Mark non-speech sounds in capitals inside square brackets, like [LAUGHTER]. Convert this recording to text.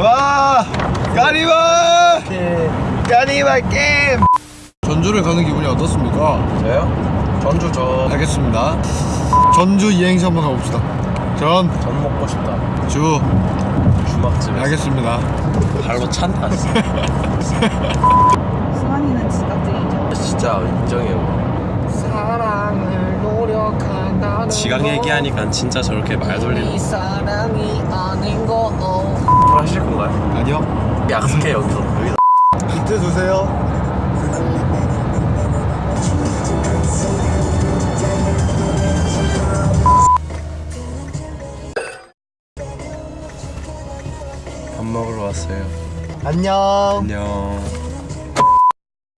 와 까니발 까니발 게임! 전주를 가는 기분이 어떻습니까? 저요? 전주 저. 알겠습니다. 전주 이행시 한번 가봅시다. 전, 전 먹고 싶다. 주. 주막집에 알겠습니다. 발로 찬다. [LAUGHS] 진짜. 수환이는 지각쟁이죠. 진짜 인정해요. 사랑을 노력한다는 지각 얘기하니까 진짜 저렇게 말 돌리는 사랑이 건가요? 아니요? 약속해 여기서 여기서. 비트 주세요. 밥 먹으러 왔어요. 안녕. 안녕